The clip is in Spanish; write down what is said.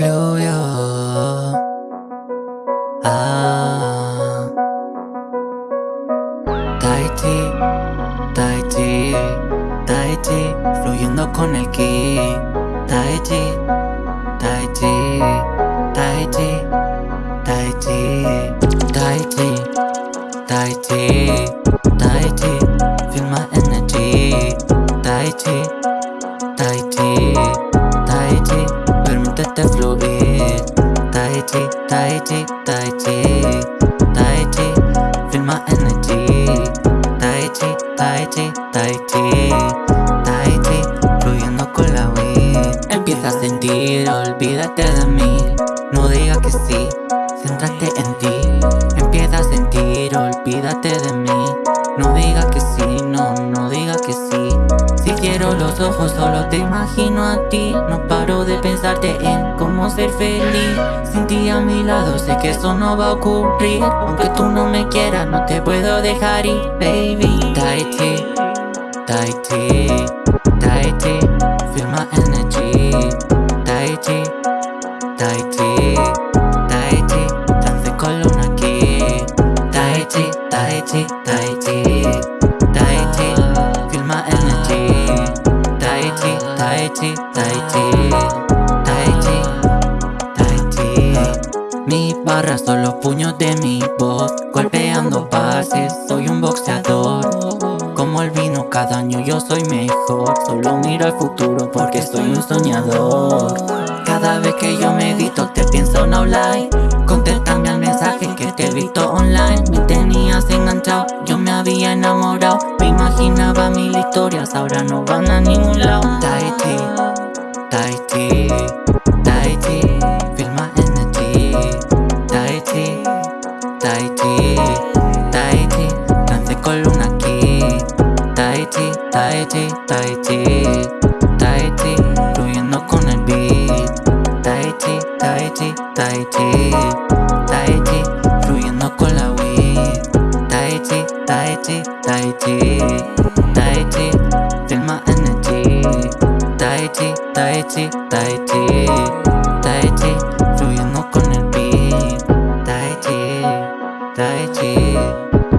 lubię your ah. Tai chi tai Fluyendo con el ki. Tahiti, Tahiti, Tahiti, Tahiti Tahiti, Tahiti, Tahiti Feel my energy. Tahiti, Tahiti energy Tai Chi, Tai Chi, Tai Chi Tai Chi Fluyendo con la weed Empieza a sentir, olvídate de mí. No digas que sí, céntrate en ti. Empieza a sentir, olvídate de mí cierro los ojos solo te imagino a ti. No paro de pensarte en cómo ser feliz. Sin ti a mi lado sé que eso no va a ocurrir. Aunque tú no me quieras no te puedo dejar ir, baby. Tai Chi, Tai Chi, Tai Chi Feel my energy Tai Chi, Tai Chi, Tai Chi Dance con luna aquí. Tai Chi, Tai Chi, Tai Chi, Tai Chi Mis barras son los puños de mi voz Golpeando bases, soy un boxeador. Como el vino cada año yo soy mejor. Solo miro al futuro porque soy un soñador. Cada vez que yo medito te pienso no lie tenías enganchado, yo me había enamorado Me imaginaba mil historias, ahora no van a ningún lado. Chi, Tai Chi Feel my energy Chi, Tai Chi Dance con luna aquí. Tai Chi Tai Chi Fluyendo con el beat. Tai Chi, Tai Daiti, feel my energy. Daiti, Daiti, Daiti, Daiti, feel your knock on the beat. Daiti, Daiti.